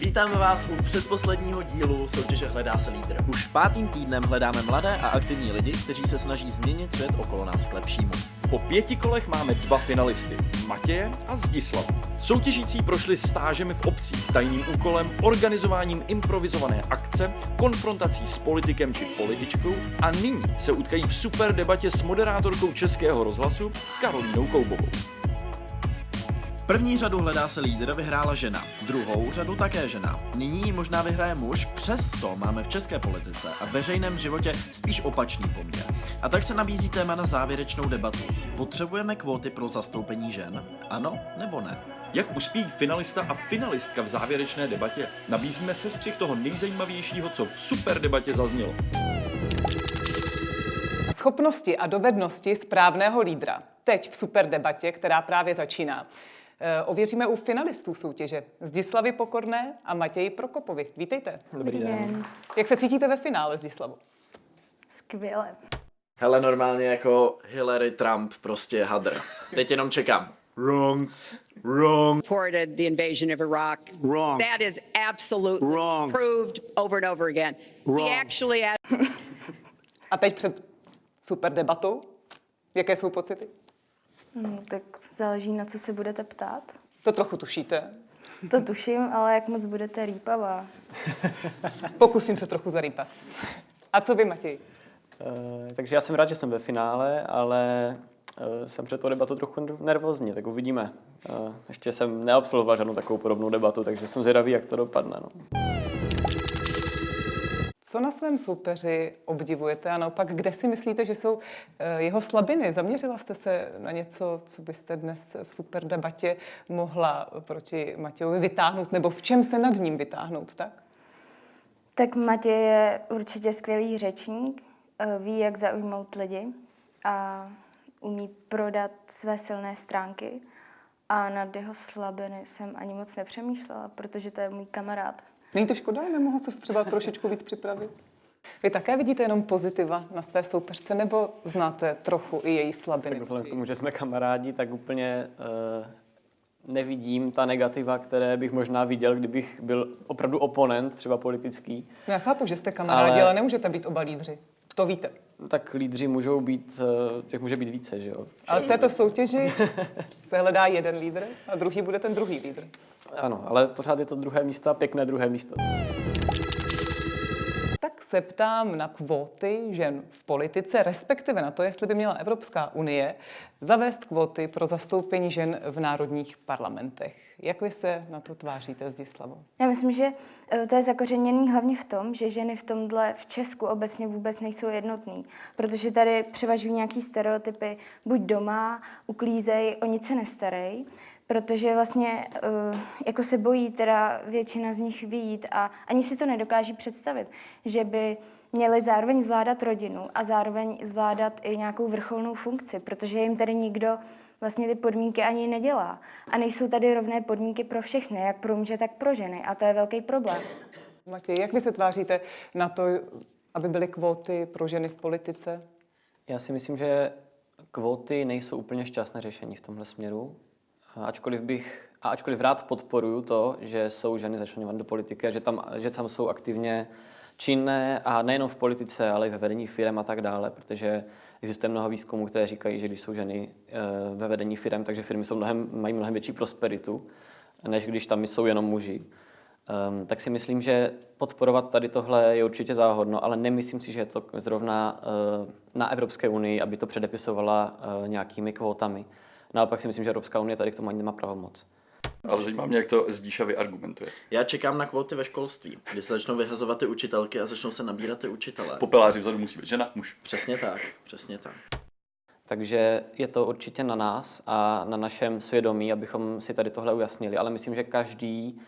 Vítáme vás u předposledního dílu soutěže Hledá se lídr. Už pátým týdnem hledáme mladé a aktivní lidi, kteří se snaží změnit svět okolo nás k lepšímu. Po pěti kolech máme dva finalisty, Matěje a Zdislava. Soutěžící prošli stážemi v obcích, tajným úkolem, organizováním improvizované akce, konfrontací s politikem či političkou a nyní se utkají v super debatě s moderátorkou Českého rozhlasu Karolínou Koubovou. První řadu Hledá se lídr vyhrála žena, druhou řadu také žena. Nyní ji možná vyhraje muž, přesto máme v české politice a veřejném životě spíš opačný poměr. A tak se nabízí téma na závěrečnou debatu. Potřebujeme kvóty pro zastoupení žen? Ano nebo ne? Jak uspějí finalista a finalistka v závěrečné debatě? Nabízíme sestřih toho nejzajímavějšího, co v super debatě zaznělo. Schopnosti a dovednosti správného lídra. Teď v super debatě, která právě začíná. Eh, ověříme u finalistů soutěže Zdislavy Pokorné a Matěji Prokopovi. Vítejte. Dobrý den. Jak se cítíte ve finále, Zdislavo? Skvěle. Hele, normálně jako Hillary Trump, prostě hadr. Teď jenom čekám. Wrong. Wrong. supported the invasion of Iraq. Wrong. That is absolutely Wrong. proved over and over again. Wrong. He actually had A teď před super debatou, jaké jsou pocity? Hm, tak záleží, na co se budete ptát. To trochu tušíte. To tuším, ale jak moc budete rýpavá. Pokusím se trochu zarýpat. A co vy, Matěj? Eh, takže já jsem rád, že jsem ve finále, ale eh, jsem před tou debatu trochu nervózní, tak uvidíme. Eh, ještě jsem neabsolvoval žádnou takovou podobnou debatu, takže jsem zvědavý, jak to dopadne. No. Co na svém soupeři obdivujete a naopak, kde si myslíte, že jsou eh, jeho slabiny? Zaměřila jste se na něco, co byste dnes v super debatě mohla proti Matějovi vytáhnout, nebo v čem se nad ním vytáhnout, tak? Tak Matěj je určitě skvělý řečník, eh, ví, jak zaujmout lidi a umí prodat své silné stránky. A nad jeho slabiny jsem ani moc nepřemýšlela, protože to je můj kamarád. Není to škoda, nemohla se třeba trošičku víc připravit? Vy také vidíte jenom pozitiva na své soupeřce, nebo znáte trochu i její slabiny? Tak vzhledem k tomu, že jsme kamarádi, tak úplně uh, nevidím ta negativa, které bych možná viděl, kdybych byl opravdu oponent, třeba politický. Já chápu, že jste kamarádi, ale... Ale- ale nemůžete být oba lídři. To víte. Tak lídři můžou být, uh, těch může být více, že jo? Ale v této soutěži se hledá jeden lídr a druhý bude ten druhý lídr. Ano, ale pořád je to druhé místo a pěkné druhé místo. Tak se ptám na kvóty žen v politice, respektive na to, jestli by měla Evropská unie zavést kvóty pro zastoupení žen v národních parlamentech. Jak vy se na to tváříte, Zdislavo? Já myslím, že eh, to je zakořeněný hlavně v tom, že ženy v tomhle v Česku obecně vůbec nejsou jednotný, protože tady převažují nějaký stereotypy, buď doma, uklízej, o nic se nestarej, protože vlastně eh, jako se bojí teda většina z nich výjít a ani si to nedokáží představit, že by měli zároveň zvládat rodinu a zároveň zvládat i nějakou vrcholnou funkci, protože jim tady nikdo vlastně ty podmínky ani nedělá. A nejsou tady rovné podmínky pro všechny, jak pro muže, tak pro ženy. A to je velký problém. Matěj, jak vy se tváříte na to, aby byly kvóty pro ženy v politice? Já si myslím, že kvóty nejsou úplně šťastné řešení v tomhle směru. Ačkoliv bych, a ačkoliv rád podporuju to, že jsou ženy začleňovány do politiky že tam, že tam jsou aktivně činné a nejenom v politice, ale i ve vedení firm a tak dále, protože existuje mnoho výzkumů, které říkají, že když jsou ženy eh, ve vedení firm, takže firmy jsou mnohem, mají mnohem větší prosperitu, než když tam jsou jenom muži. Um, tak si myslím, že podporovat tady tohle je určitě záhodno, ale nemyslím si, že je to zrovna uh, na Evropské unii, aby to předepisovala uh, nějakými kvótami. Naopak si myslím, že Evropská unie tady k tomu ani nemá pravomoc. Ale zajímá mě, jak to Zdíša vyargumentuje. Já čekám na kvóty ve školství, kdy se začnou vyhazovat ty učitelky a začnou se nabírat ty učitelé. Popeláři vzadu musí být žena, muž. Přesně tak, přesně tak. Takže je to určitě na nás a na našem svědomí, abychom si tady tohle ujasnili. Ale myslím, že každý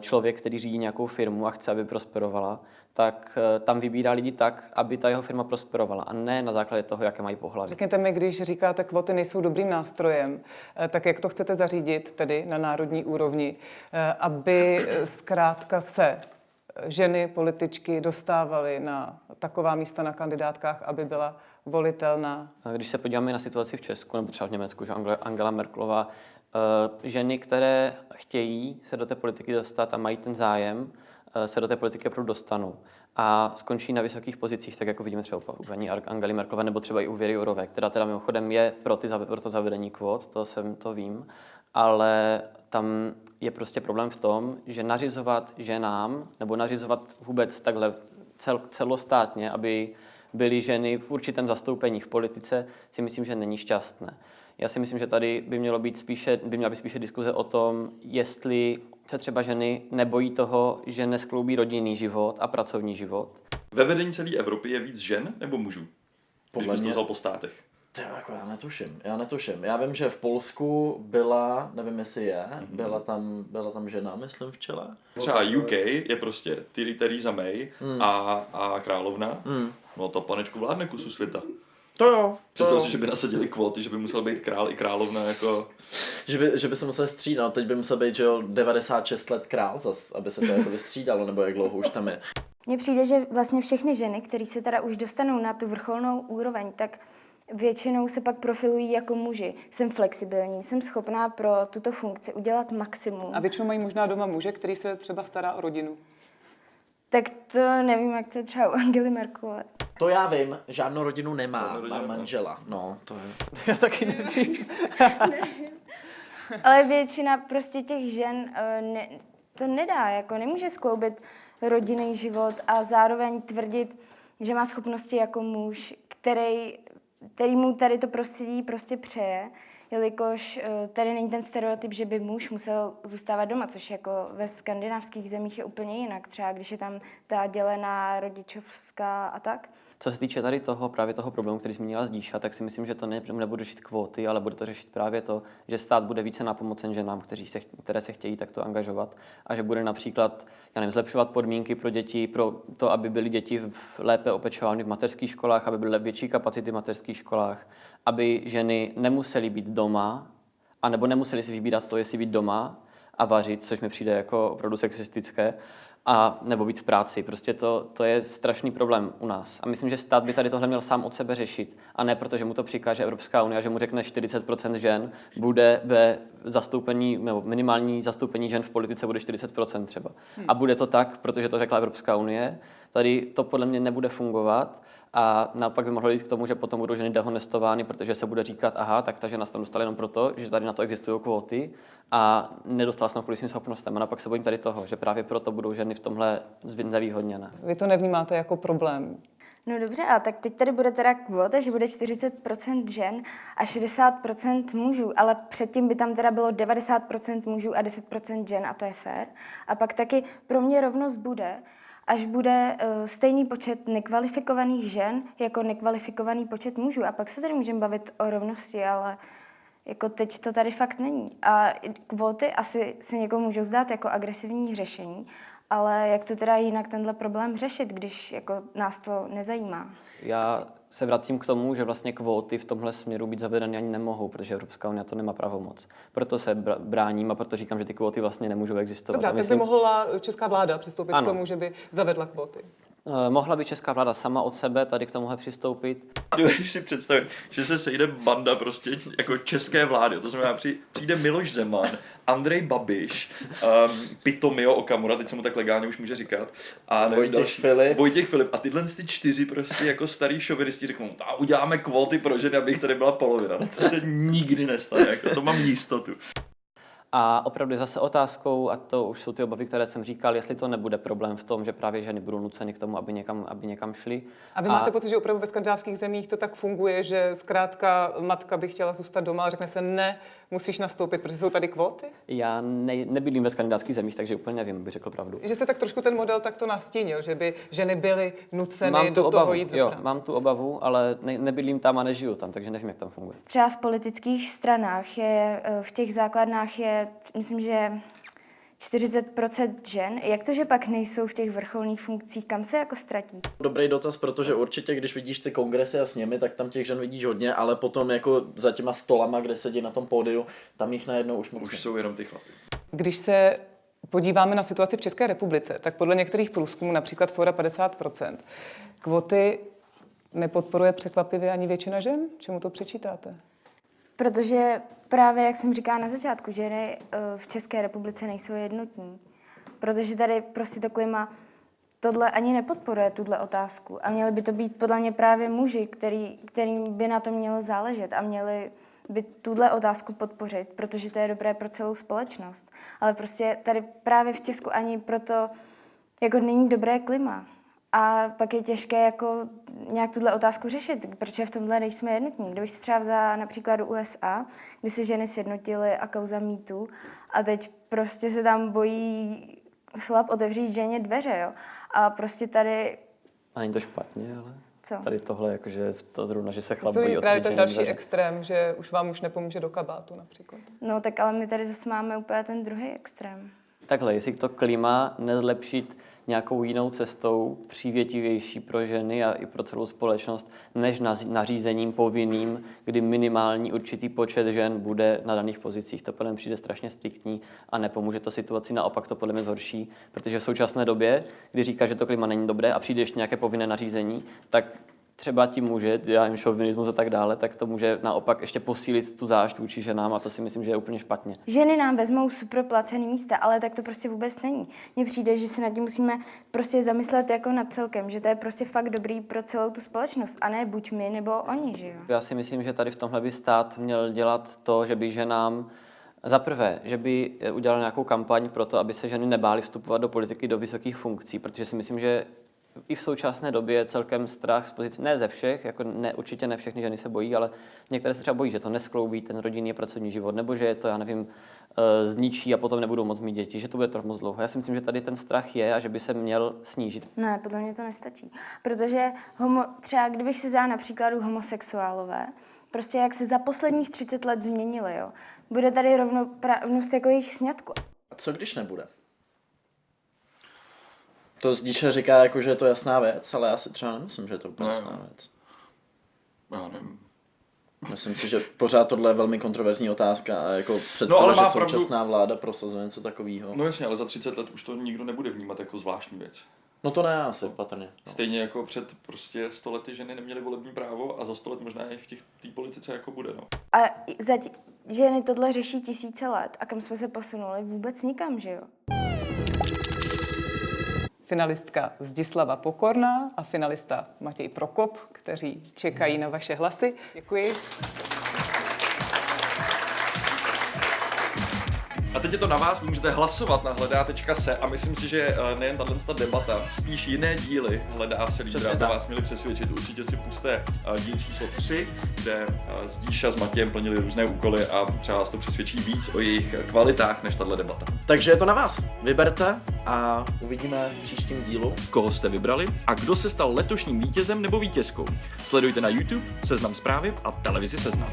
člověk, který řídí nějakou firmu a chce, aby prosperovala, tak eh, tam vybírá lidi tak, aby ta jeho firma prosperovala a ne na základě toho, jaké mají pohlaví. Řekněte mi, když říkáte, kvóty nejsou dobrým nástrojem, eh, tak jak to chcete zařídit tedy na národní úrovni, eh, aby eh, zkrátka se eh, ženy, političky dostávaly na taková místa na kandidátkách, aby byla volitelná? Když se podíváme na situaci v Česku nebo třeba v Německu, že Angela- Eh, Ženy, které chtějí se do té politiky dostat a mají ten zájem, eh, se do té politiky opravdu dostanou a skončí na vysokých pozicích, tak jako vidíme třeba u paní Angely Merkelové nebo třeba i u Věry Jourové, která teda mimochodem je pro, ty, pro to zavedení kvót, to jsem to vím, ale tam je prostě problém v tom, že nařizovat ženám nebo nařizovat vůbec takhle cel, celostátně, aby byly ženy v určitém zastoupení v politice, si myslím, že není šťastné. Já si myslím, že tady by mělo být spíše, by měla být spíše diskuze o tom, jestli se třeba ženy nebojí toho, že neskloubí rodinný život a pracovní život. Ve vedení celé Evropy je víc žen nebo mužů? Když Podle bys to mě- vzal po státech. To jako já netuším, já netuším. Já vím, že v Polsku byla, nevím jestli je, byla tam, byla tam žena, myslím, v čele. Třeba UK je prostě Theresa Theresa May a, a královna. No to panečku vládne kusu světa. To jo, Představ si, že by nasadili kvóty, že by musel být král i královna jako... Že by, že by se musel střídat, teď by musel být, že jo, 96 let král zas, aby se to jako vystřídalo, nebo jak dlouho už tam je. Mně přijde, že vlastně všechny ženy, které se teda už dostanou na tu vrcholnou úroveň, tak většinou se pak profilují jako muži. Jsem flexibilní, jsem schopná pro tuto funkci udělat maximum. A většinou mají možná doma muže, který se třeba stará o rodinu. Tak to nevím, jak to je třeba u Angely Merkelové. To já vím, žádnou rodinu nemá, Žádnou rodinu má nemá. manžela. No, to je. Já taky nevím. Ale většina prostě těch žen eh, ne, to nedá, jako nemůže skloubit rodinný život a zároveň tvrdit, že má schopnosti jako muž, který, který mu tady to prostředí prostě přeje, jelikož eh, tady není ten stereotyp, že by muž musel zůstávat doma, což jako ve skandinávských zemích je úplně jinak, třeba když je tam ta dělená rodičovská a tak. Co se týče tady toho, právě toho problému, který zmínila Zdíša, tak si myslím, že to ne, nebude řešit kvóty, ale bude to řešit právě to, že stát bude více napomocen ženám, kteří se, které se chtějí takto angažovat a že bude například já nevím, zlepšovat podmínky pro děti, pro to, aby byly děti v, lépe opečovány v mateřských školách, aby byly větší kapacity v mateřských školách, aby ženy nemusely být doma, anebo nemuseli si vybírat to, jestli být doma a vařit, což mi přijde jako opravdu sexistické, a nebo být v práci. Prostě to, to je strašný problém u nás. A myslím, že stát by tady tohle měl sám od sebe řešit. A ne protože mu to přikáže Evropská unie, že mu řekne 40% žen bude ve zastoupení, nebo minimální zastoupení žen v politice bude 40% třeba. A bude to tak, protože to řekla Evropská unie. Tady to podle mě nebude fungovat a naopak by mohlo jít k tomu, že potom budou ženy dehonestovány, protože se bude říkat, aha, tak ta žena se tam dostala jenom proto, že tady na to existují kvóty a nedostala se na kvůli svým schopnostem. A naopak se bojím tady toho, že právě proto budou ženy v tomhle zvy- nevýhodněné. Vy to nevnímáte jako problém. No dobře, a tak teď tady bude teda kvota, že bude 40% žen a 60% mužů, ale předtím by tam teda bylo 90% mužů a 10% žen a to je fér. A pak taky pro mě rovnost bude, až bude uh, stejný počet nekvalifikovaných žen jako nekvalifikovaný počet mužů. A pak se tady můžeme bavit o rovnosti, ale jako teď to tady fakt není. A kvóty asi si někomu můžou zdát jako agresivní řešení, ale jak to teda jinak tenhle problém řešit, když jako nás to nezajímá? Já se vracím k tomu, že vlastně kvóty v tomhle směru být zavedeny ani nemohou, protože Evropská unie to nemá pravomoc. Proto se br- bráním a proto říkám, že ty kvóty vlastně nemůžou existovat. Dobrá, tak by myslím- mohla česká vláda přistoupit Ano. k tomu, že by zavedla kvóty. Eh, Mohla by česká vláda sama od sebe tady k tomuhle přistoupit. Dovedeš si představit, že se sejde banda prostě jako české vlády, to znamená při- přijde Miloš Zeman, Andrej Babiš, um, Pitomio Okamura, teď se mu tak legálně už může říkat, a Vojtěch další, Filip. Vojtěch Filip a tyhle ty čtyři prostě jako starý šovinisti řeknou, a uděláme kvóty pro ženy, aby jich tady byla polovina. No to se nikdy nestane, jako to mám jistotu. A opravdu je zase otázkou, a to už jsou ty obavy, které jsem říkal, jestli to nebude problém v tom, že právě ženy budou nuceny k tomu, aby někam, aby někam šly. A vy máte pocit, že opravdu ve skandinávských zemích to tak funguje, že zkrátka matka by chtěla zůstat doma a řekne se ne, musíš nastoupit, protože jsou tady kvóty? Já ne, nebydlím ve skandinávských zemích, takže úplně nevím, bych řekl pravdu. Že jste tak trošku ten model takto nastínil, že by ženy byly nuceny Mám do tu toho obavu, jít do jo, mám tu obavu, ale ne, nebydlím tam a nežiju tam, takže nevím, jak tam funguje. Třeba v politických stranách je, eh, v těch základnách je, myslím, že 40% žen. Jak to, že pak nejsou v těch vrcholných funkcích, kam se jako ztratí? Dobrý dotaz, protože určitě, když vidíš ty kongresy a sněmy, tak tam těch žen vidíš hodně, ale potom jako za těma stolama, kde sedí na tom pódiu, tam jich najednou už moc Už jsou jenom ty chlapy. Když se podíváme na situaci v České republice, tak podle některých průzkumů, například Fora 50%, kvoty nepodporuje překvapivě ani většina žen? Čemu to přečítáte? Protože právě, jak jsem říkala na začátku, ženy eh, v České republice nejsou jednotní. Protože tady prostě to klima tohle ani nepodporuje, tuhle otázku. A měli by to být podle mě právě muži, který, kterým by na to mělo záležet a měli by tuhle otázku podpořit, protože to je dobré pro celou společnost. Ale prostě tady právě v Česku ani proto jako není dobré klima. A pak je těžké jako nějak tuhle otázku řešit, protože v tomhle nejsme jednotní. Kdybych si třeba vzala například do USA, kdy se ženy sjednotily a kauza mýtu a teď prostě se tam bojí chlap otevřít ženě dveře, jo. A prostě tady, A není to špatně, ale Co? tady tohle, jakože to zrovna, že se chlap To bojí je právě ten další dveře. extrém, že už vám už nepomůže do kabátu například. no tak ale my tady zase máme úplně ten druhý extrém. Takhle, jestli to klima nezlepšit nějakou jinou cestou, přívětivější pro ženy a i pro celou společnost, než nařízením povinným, kdy minimální určitý počet žen bude na daných pozicích. To podle mě přijde strašně striktní a nepomůže to situaci, naopak to podle mě zhorší, protože v současné době, kdy říká, že to klima není dobré a přijde ještě nějaké povinné nařízení, tak třeba ti může, já jim šovinismus a tak dále, tak to může naopak ještě posílit tu zášť vůči ženám a to si myslím, že je úplně špatně. Ženy nám vezmou super placený místa, ale tak to prostě vůbec není. Mně přijde, že se nad tím musíme prostě zamyslet jako nad celkem, že to je prostě fakt dobrý pro celou tu společnost a ne buď my nebo oni, že jo. Já si myslím, že tady v tomhle by stát měl dělat to, že by ženám za prvé, že by udělal nějakou kampaň pro to, aby se ženy nebály vstupovat do politiky, do vysokých funkcí, protože si myslím, že i v současné době je celkem strach z pozice, ne ze všech, jako ne, určitě ne všechny ženy se bojí, ale některé se třeba bojí, že to neskloubí ten rodinný a pracovní život, nebo že je to, já nevím, eh, zničí a potom nebudou moc mít děti, že to bude trvat moc dlouho. Já si myslím, že tady ten strach je a že by se měl snížit. Ne, podle mě to nestačí. Protože homo, třeba kdybych si vzala na příkladu homosexuálové, prostě jak se za posledních 30 let změnili, jo. Bude tady rovnoprávnost jako jejich sňatku. A co když nebude? To Zdíše říká, jako, že je to jasná věc, ale já si třeba nemyslím, že je to úplně Ne. jasná věc. Já nevím. Myslím si, že pořád tohle je velmi kontroverzní otázka a jako představa, ale že má pravdu. současná vláda prosazuje něco takového. No jasně, ale za 30 let už to nikdo nebude vnímat jako zvláštní věc. No to ne, asi patrně. No. Stejně jako před prostě 100 lety ženy neměly volební právo a za 100 let možná i v těch té politice jako bude, no. A za tí, ženy tohle řeší tisíce let. A kam jsme se posunuli? Vůbec nikam, že jo? Finalistka Zdislava Pokorná a finalista Matěj Prokop, kteří čekají na vaše hlasy. Děkuji. A teď je to na vás, vy můžete hlasovat na hledá.se a myslím si, že eh, nejen tahle ta debata, spíš jiné díly hledá se lídra, Přesně by tak. vás měli přesvědčit. Určitě si puste eh, díl číslo 3, kde eh, Zdíša s Matějem plnili různé úkoly a třeba vás to přesvědčí víc o jejich kvalitách než tahle debata. Takže je to na vás. Vyberte a uvidíme v příštím dílu. Koho jste vybrali a kdo se stal letošním vítězem nebo vítězkou? Sledujte na YouTube, Seznam zprávy a televizi Seznam.